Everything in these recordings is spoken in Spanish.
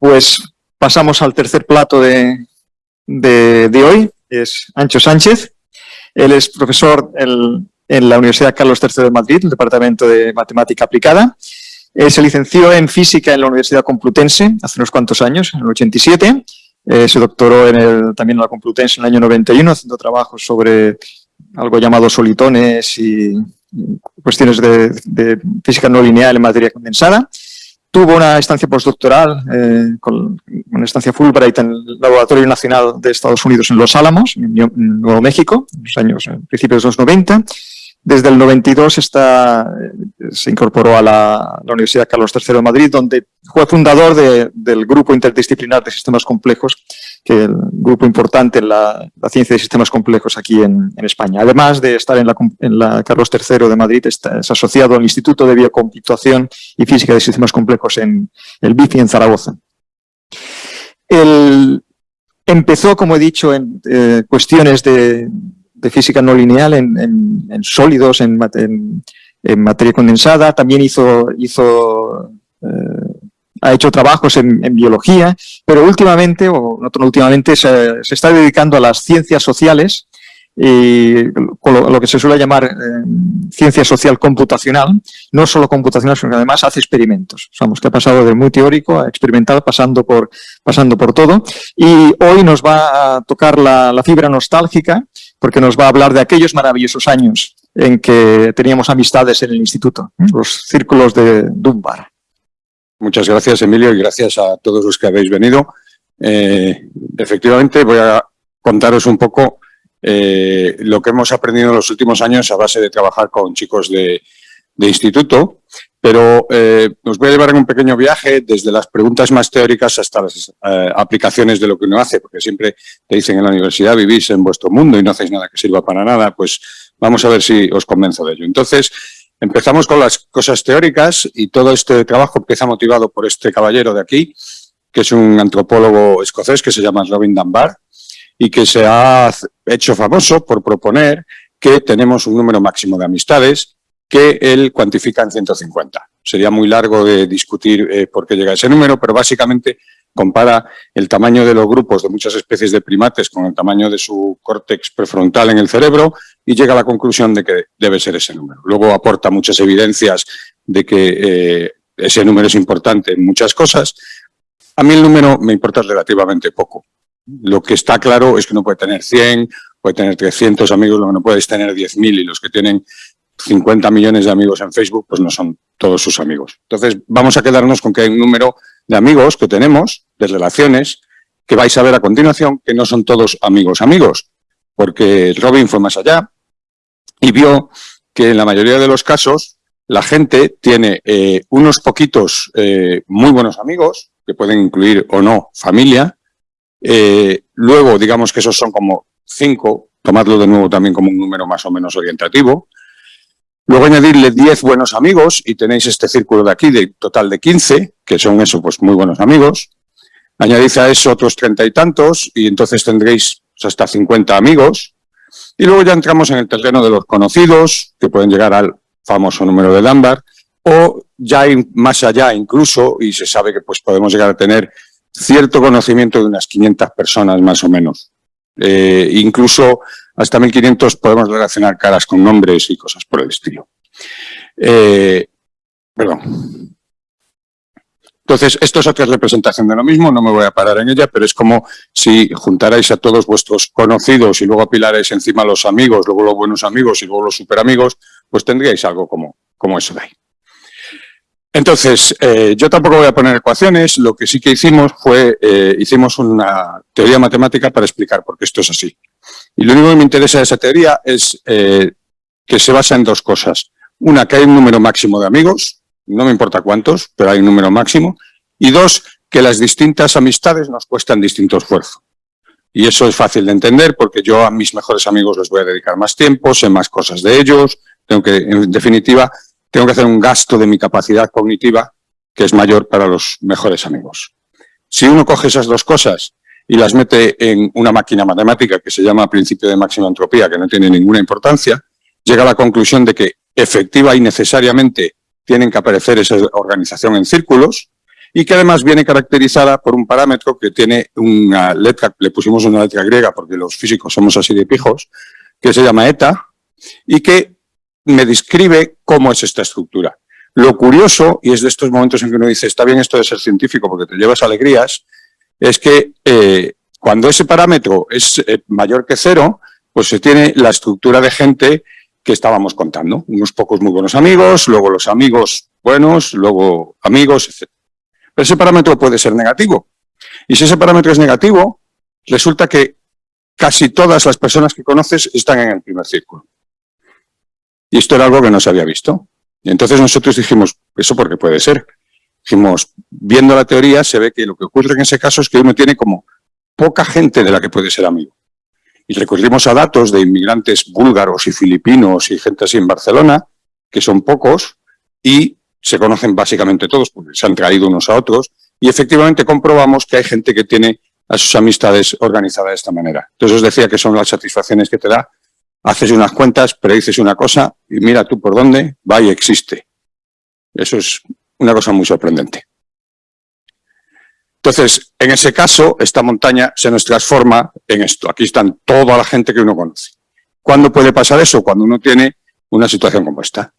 Pues pasamos al tercer plato de, de, hoy, es Ancho Sánchez. Él es profesor en la Universidad Carlos III de Madrid, el Departamento de Matemática Aplicada. se licenció en Física en la Universidad Complutense hace unos cuantos años, en el 87. Eh, se doctoró en el, también en la Complutense en el año 91, haciendo trabajos sobre algo llamado solitones y cuestiones de, de física no lineal en materia condensada. Tuvo una estancia postdoctoral, eh, con una estancia Fulbright en el Laboratorio Nacional de Estados Unidos en Los Álamos, en Nuevo México, en los años, principios de los 90. Desde el 92 está, eh, se incorporó a la, Universidad Carlos III de Madrid, donde fue fundador del Grupo Interdisciplinar de Sistemas Complejos, que es el grupo importante en la, ciencia de sistemas complejos aquí en, España. Además de estar en la, Carlos III de Madrid, es asociado al Instituto de Biocomputación y Física de Sistemas Complejos en el BIFI en Zaragoza. empezó, como he dicho, en eh, cuestiones de de física no lineal en, sólidos, en, materia condensada, también hizo, hizo eh, ha hecho trabajos en, biología, pero últimamente, o no últimamente, se, está dedicando a las ciencias sociales, y lo, que se suele llamar eh, ciencia social computacional, no solo computacional, sino que además hace experimentos. Sabemos que ha pasado de muy teórico a experimental, pasando por, pasando por todo. Y hoy nos va a tocar la, la fibra nostálgica, porque nos va a hablar de aquellos maravillosos años en que teníamos amistades en el instituto, los círculos de Dunbar. Muchas gracias, Emilio, y gracias a todos los que habéis venido. Eh, efectivamente, voy a contaros un poco eh, lo que hemos aprendido en los últimos años a base de trabajar con chicos de, instituto, pero eh, os voy a llevar en un pequeño viaje desde las preguntas más teóricas hasta las aplicaciones de lo que uno hace, porque siempre te dicen en la universidad vivís en vuestro mundo y no hacéis nada que sirva para nada, pues vamos a ver si os convenzo de ello. Entonces, Empezamos con las cosas teóricas y todo este trabajo empieza motivado por este caballero de aquí, que es un antropólogo escocés que se llama Robin Dunbar y que se ha hecho famoso por proponer que tenemos un número máximo de amistades que él cuantifica en 150. Sería muy largo de discutir eh, por qué llega a ese número, pero básicamente compara el tamaño de los grupos de muchas especies de primates con el tamaño de su córtex prefrontal en el cerebro y llega a la conclusión de que debe ser ese número. Luego aporta muchas evidencias de que eh, ese número es importante en muchas cosas. A mí el número me importa relativamente poco. Lo que está claro es que no puede tener 100, puede tener 300 amigos, lo que no puede es tener 10.000 y los que tienen 50 millones de amigos en Facebook, pues no son todos sus amigos. Entonces, vamos a quedarnos con que hay un número de amigos que tenemos, de relaciones, que vais a ver a continuación, que no son todos amigos amigos, porque Robin fue más allá y vio que en la mayoría de los casos la gente tiene eh, unos poquitos eh, muy buenos amigos, que pueden incluir o no familia, eh, luego digamos que esos son como cinco, tomadlo de nuevo también como un número más o menos orientativo, Luego añadirle 10 buenos amigos y tenéis este círculo de aquí de total de 15, que son eso, pues muy buenos amigos. Añadid a eso otros treinta y tantos y entonces tendréis pues, hasta 50 amigos. Y luego ya entramos en el terreno de los conocidos, que pueden llegar al famoso número de Dunbar, o ya más allá incluso, y se sabe que pues podemos llegar a tener cierto conocimiento de unas 500 personas más o menos. Eh, incluso hasta 1500 podemos relacionar caras con nombres y cosas por el estilo. Eh, perdón. Entonces, esto es otra representación de lo mismo, no me voy a parar en ella, pero es como si juntarais a todos vuestros conocidos y luego apilarais encima los amigos, luego los buenos amigos y luego los superamigos, pues tendríais algo como, como eso de ahí. Entonces, eh, yo tampoco voy a poner ecuaciones, lo que sí que hicimos fue, eh, hicimos una teoría matemática para explicar por qué esto es así. Y lo único que me interesa de esa teoría es eh, que se basa en dos cosas. Una, que hay un número máximo de amigos, no me importa cuántos, pero hay un número máximo. Y dos, que las distintas amistades nos cuestan distinto esfuerzo. Y eso es fácil de entender porque yo a mis mejores amigos les voy a dedicar más tiempo, sé más cosas de ellos, tengo que, en definitiva, tengo que hacer un gasto de mi capacidad cognitiva que es mayor para los mejores amigos. Si uno coge esas dos cosas y las mete en una máquina matemática que se llama principio de máxima entropía, que no tiene ninguna importancia, llega a la conclusión de que efectiva y necesariamente tienen que aparecer esa organización en círculos y que además viene caracterizada por un parámetro que tiene una letra, le pusimos una letra griega porque los físicos somos así de pijos, que se llama eta, y que me describe cómo es esta estructura. Lo curioso, y es de estos momentos en que uno dice, está bien esto de ser científico porque te llevas alegrías, es que eh, cuando ese parámetro es eh, mayor que cero, pues se tiene la estructura de gente que estábamos contando. Unos pocos muy buenos amigos, luego los amigos buenos, luego amigos, etc. Pero ese parámetro puede ser negativo. Y si ese parámetro es negativo, resulta que casi todas las personas que conoces están en el primer círculo. Y esto era algo que no se había visto. Y entonces nosotros dijimos, ¿eso por qué puede ser? Dijimos, viendo la teoría, se ve que lo que ocurre en ese caso es que uno tiene como poca gente de la que puede ser amigo. Y recurrimos a datos de inmigrantes búlgaros y filipinos y gente así en Barcelona, que son pocos, y se conocen básicamente todos, porque se han traído unos a otros, y efectivamente comprobamos que hay gente que tiene a sus amistades organizadas de esta manera. Entonces os decía que son las satisfacciones que te da haces unas cuentas, predices una cosa y mira tú por dónde va y existe. Eso es una cosa muy sorprendente. Entonces, en ese caso, esta montaña se nos transforma en esto. Aquí están toda la gente que uno conoce. ¿Cuándo puede pasar eso? Cuando uno tiene una situación como esta.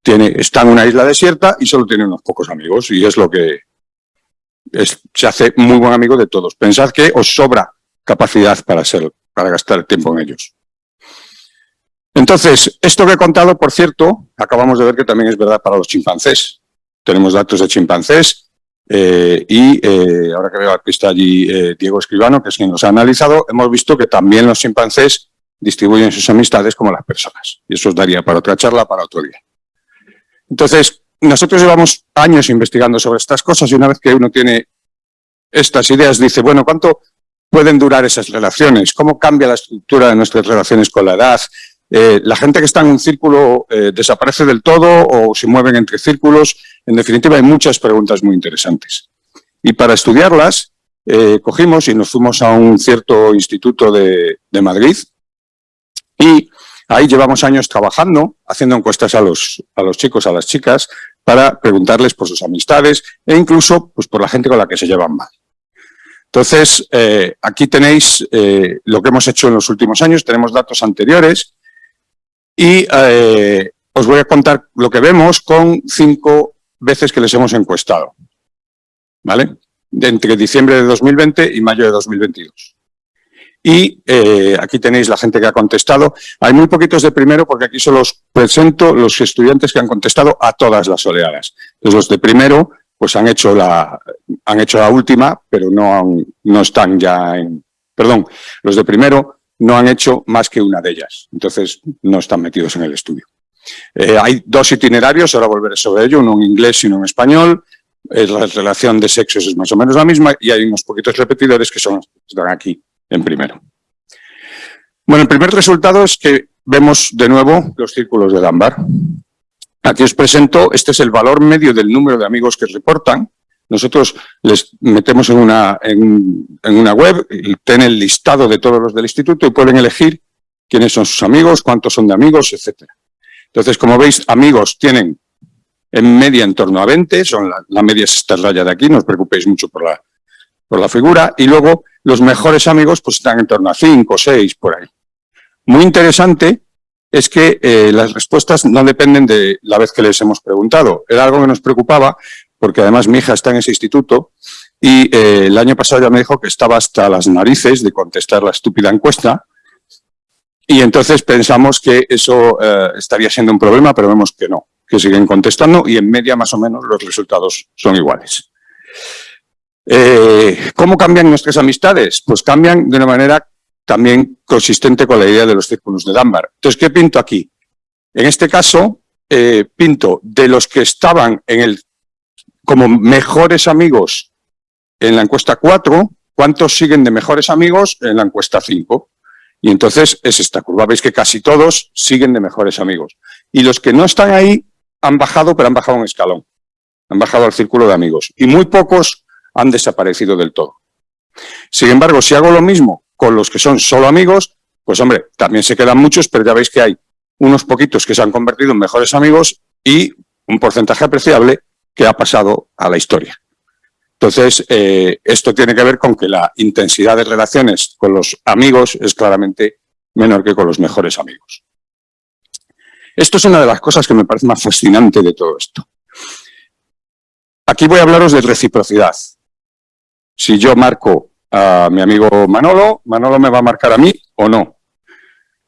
Tiene, está en una isla desierta y solo tiene unos pocos amigos. Y es lo que se hace muy buen amigo de todos. Pensad que os sobra capacidad para, ser, para gastar tiempo en ellos. Entonces, esto que he contado, por cierto, acabamos de ver que también es verdad para los chimpancés. Tenemos datos de chimpancés eh, y eh, ahora que veo que está allí eh, Diego Escribano, que es quien los ha analizado, hemos visto que también los chimpancés distribuyen sus amistades como las personas. Y eso os daría para otra charla, para otro día. Entonces, nosotros llevamos años investigando sobre estas cosas y una vez que uno tiene estas ideas, dice, bueno, ¿cuánto pueden durar esas relaciones? ¿Cómo cambia la estructura de nuestras relaciones con la edad? Eh, la gente que está en un círculo eh, desaparece del todo o se mueven entre círculos. En definitiva, hay muchas preguntas muy interesantes. Y para estudiarlas, eh, cogimos y nos fuimos a un cierto instituto de, Madrid y ahí llevamos años trabajando, haciendo encuestas a los, a los chicos, a las chicas, para preguntarles por sus amistades e incluso pues, por la gente con la que se llevan mal. Entonces, aquí tenéis lo que hemos hecho en los últimos años, tenemos datos anteriores y eh, os voy a contar lo que vemos con cinco veces que les hemos encuestado. ¿Vale? entre diciembre de 2020 y mayo de 2022. Y eh, aquí tenéis la gente que ha contestado. Hay muy poquitos de primero porque aquí solo os presento los estudiantes que han contestado a todas las oleadas. Entonces los de primero pues han hecho la, han hecho la última, pero no, no están ya en... Perdón, los de primero no han hecho más que una de ellas. Entonces, no están metidos en el estudio. Eh, hay dos itinerarios, ahora volveré sobre ello, uno en inglés y uno en español. Eh, la relación de sexos es más o menos la misma y hay unos poquitos repetidores que son, están aquí en primero. Bueno, el primer resultado es que vemos de nuevo los círculos de Dunbar. Aquí os presento, este es el valor medio del número de amigos que reportan, nosotros les metemos en una, en, una web, tienen el listado de todos los del instituto y pueden elegir quiénes son sus amigos, cuántos son de amigos, etcétera. Entonces, como veis, amigos tienen en media en torno a 20, son la, media es esta raya de aquí, no os preocupéis mucho por la, por la figura, y luego los mejores amigos pues están en torno a 5, 6, por ahí. Muy interesante es que eh, las respuestas no dependen de la vez que les hemos preguntado. Era algo que nos preocupaba porque además mi hija está en ese instituto y eh, el año pasado ya me dijo que estaba hasta las narices de contestar la estúpida encuesta y entonces pensamos que eso eh, estaría siendo un problema, pero vemos que no, que siguen contestando y en media más o menos los resultados son iguales. Eh, ¿Cómo cambian nuestras amistades? Pues cambian de una manera también consistente con la idea de los círculos de Dunbar. Entonces, ¿qué pinto aquí? En este caso, pinto de los que estaban en el como mejores amigos en la encuesta 4, ¿cuántos siguen de mejores amigos en la encuesta 5? Y entonces es esta curva. Veis que casi todos siguen de mejores amigos. Y los que no están ahí han bajado, pero han bajado un escalón. Han bajado al círculo de amigos. Y muy pocos han desaparecido del todo. Sin embargo, si hago lo mismo con los que son solo amigos, pues hombre, también se quedan muchos, pero ya veis que hay unos poquitos que se han convertido en mejores amigos y un porcentaje apreciable que ha pasado a la historia. Entonces, eh, esto tiene que ver con que la intensidad de relaciones con los amigos es claramente menor que con los mejores amigos. Esto es una de las cosas que me parece más fascinante de todo esto. Aquí voy a hablaros de reciprocidad. Si yo marco a mi amigo Manolo, Manolo me va a marcar a mí o no.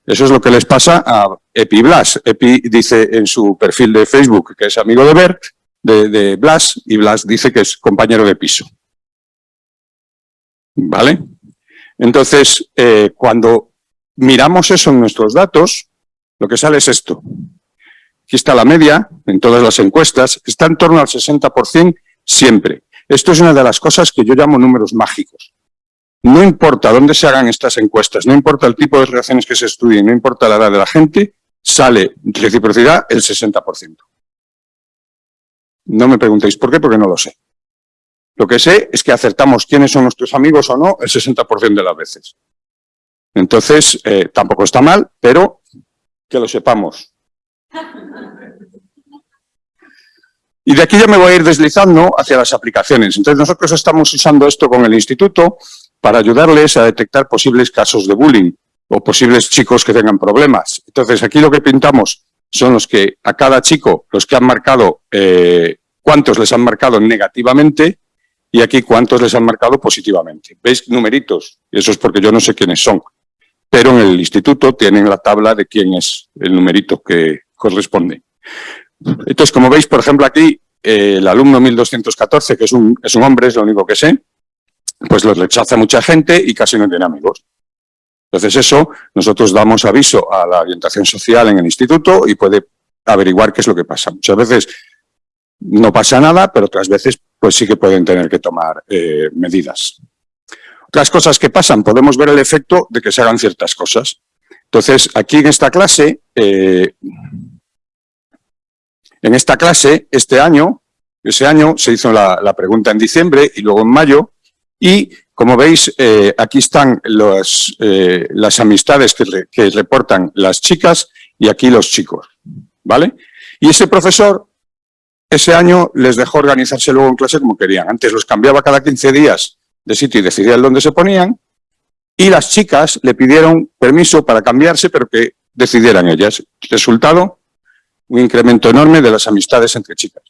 Eso es lo que les pasa a Epi Blas. Epi dice en su perfil de Facebook que es amigo de Bert, de, Blas, y Blas dice que es compañero de piso. ¿Vale? Entonces, eh, cuando miramos eso en nuestros datos, lo que sale es esto. Aquí está la media, en todas las encuestas, está en torno al 60% siempre. Esto es una de las cosas que yo llamo números mágicos. No importa dónde se hagan estas encuestas, no importa el tipo de relaciones que se estudien, no importa la edad de la gente, sale reciprocidad el 60%. No me preguntéis por qué, porque no lo sé. Lo que sé es que acertamos quiénes son nuestros amigos o no el 60% de las veces. Entonces, eh, tampoco está mal, pero que lo sepamos. Y de aquí ya me voy a ir deslizando hacia las aplicaciones. Entonces nosotros estamos usando esto con el instituto para ayudarles a detectar posibles casos de bullying o posibles chicos que tengan problemas. Entonces, aquí lo que pintamos son los que a cada chico, los que han marcado, eh, cuántos les han marcado negativamente y aquí cuántos les han marcado positivamente. ¿Veis numeritos? Y eso es porque yo no sé quiénes son. Pero en el instituto tienen la tabla de quién es el numerito que corresponde. Entonces, como veis, por ejemplo, aquí, eh, el alumno 1214, que es un, es un hombre, es lo único que sé, pues los rechaza mucha gente y casi no tiene amigos. Entonces eso, nosotros damos aviso a la orientación social en el instituto y puede averiguar qué es lo que pasa. Muchas veces no pasa nada, pero otras veces pues sí que pueden tener que tomar eh, medidas. Otras cosas que pasan, podemos ver el efecto de que se hagan ciertas cosas. Entonces, aquí en esta clase, eh, en esta clase, este año, ese año se hizo la, la pregunta en diciembre y luego en mayo, y como veis, eh, aquí están los, eh, las amistades que, reportan las chicas y aquí los chicos, ¿vale? Y ese profesor, ese año, les dejó organizarse luego en clase como querían. Antes los cambiaba cada 15 días de sitio y decidían dónde se ponían, y las chicas le pidieron permiso para cambiarse, pero que decidieran ellas. Resultado, un incremento enorme de las amistades entre chicas.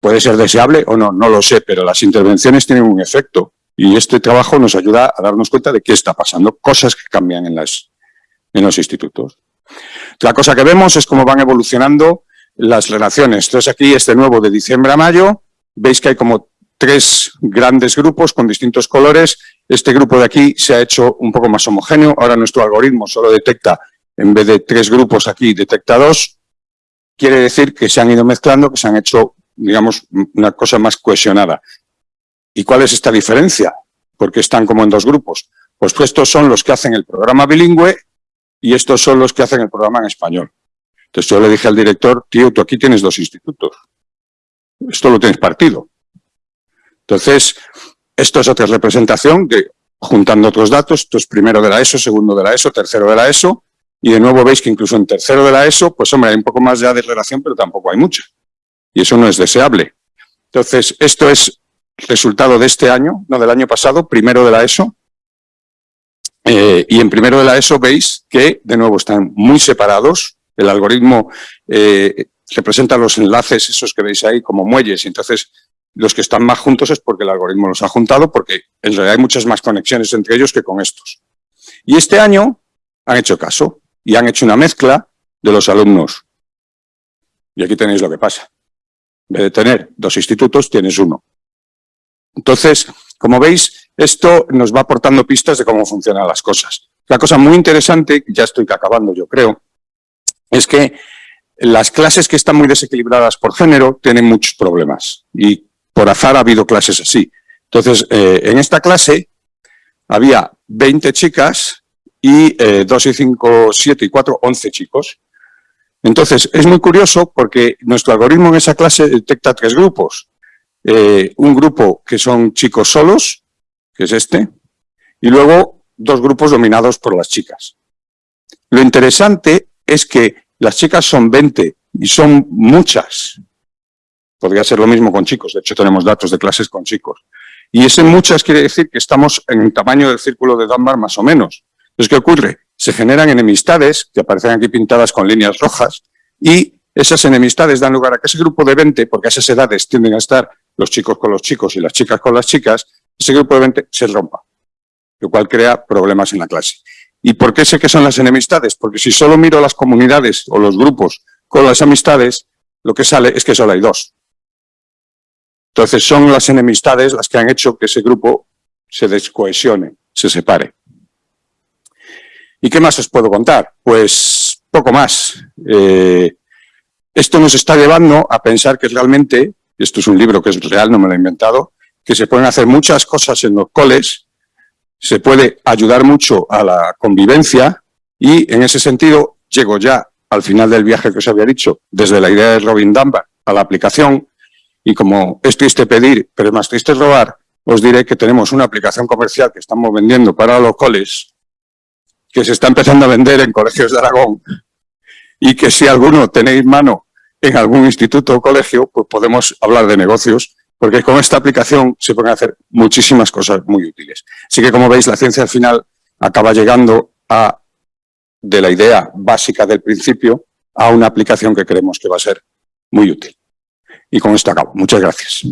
Puede ser deseable o no, no lo sé, pero las intervenciones tienen un efecto y este trabajo nos ayuda a darnos cuenta de qué está pasando, cosas que cambian en, en los institutos. La cosa que vemos es cómo van evolucionando las relaciones. Entonces aquí este nuevo de diciembre a mayo, veis que hay como tres grandes grupos con distintos colores. Este grupo de aquí se ha hecho un poco más homogéneo. Ahora nuestro algoritmo solo detecta, en vez de tres grupos aquí, detecta dos. Quiere decir que se han ido mezclando, que se han hecho digamos, una cosa más cohesionada. ¿Y cuál es esta diferencia? Porque están como en dos grupos. Pues estos son los que hacen el programa bilingüe y estos son los que hacen el programa en español. Entonces yo le dije al director, tío, tú aquí tienes dos institutos. Esto lo tienes partido. Entonces, esto es otra representación que, juntando otros datos, esto es primero de la ESO, segundo de la ESO, tercero de la ESO, y de nuevo veis que incluso en tercero de la ESO, pues hombre, hay un poco más ya de relación, pero tampoco hay mucha y eso no es deseable. Entonces, esto es resultado de este año, no del año pasado, primero de la ESO, eh, y en primero de la ESO veis que, de nuevo, están muy separados, el algoritmo eh, representa los enlaces, esos que veis ahí, como muelles, y entonces los que están más juntos es porque el algoritmo los ha juntado, porque en realidad hay muchas más conexiones entre ellos que con estos. Y este año han hecho caso y han hecho una mezcla de los alumnos. Y aquí tenéis lo que pasa. En vez de tener dos institutos, tienes uno. Entonces, como veis, esto nos va aportando pistas de cómo funcionan las cosas. La cosa muy interesante, ya estoy acabando yo creo, es que las clases que están muy desequilibradas por género tienen muchos problemas y por azar ha habido clases así. Entonces, eh, en esta clase había 20 chicas y 2 eh, y 5, 7 y 4, 11 chicos. Entonces, es muy curioso porque nuestro algoritmo en esa clase detecta tres grupos. Eh, un grupo que son chicos solos, que es este, y luego dos grupos dominados por las chicas. Lo interesante es que las chicas son 20 y son muchas. Podría ser lo mismo con chicos, de hecho tenemos datos de clases con chicos. Y ese muchas quiere decir que estamos en el tamaño del círculo de Dunbar más o menos. Entonces, ¿qué ocurre? Se generan enemistades, que aparecen aquí pintadas con líneas rojas, y esas enemistades dan lugar a que ese grupo de 20, porque a esas edades tienden a estar los chicos con los chicos y las chicas con las chicas, ese grupo de 20 se rompa, lo cual crea problemas en la clase. ¿Y por qué sé que son las enemistades? Porque si solo miro las comunidades o los grupos con las amistades, lo que sale es que solo hay dos. Entonces son las enemistades las que han hecho que ese grupo se descohesione, se separe. ¿Y qué más os puedo contar? Pues poco más. Eh, esto nos está llevando a pensar que realmente, esto es un libro que es real, no me lo he inventado, que se pueden hacer muchas cosas en los coles, se puede ayudar mucho a la convivencia y en ese sentido llego ya al final del viaje que os había dicho, desde la idea de Robin Dunbar a la aplicación. Y como es triste pedir, pero es más triste robar, os diré que tenemos una aplicación comercial que estamos vendiendo para los coles que se está empezando a vender en colegios de Aragón. Y que si alguno tenéis mano en algún instituto o colegio, pues podemos hablar de negocios, porque con esta aplicación se pueden hacer muchísimas cosas muy útiles. Así que, como veis, la ciencia al final acaba llegando a, de la idea básica del principio a una aplicación que creemos que va a ser muy útil. Y con esto acabo. Muchas gracias.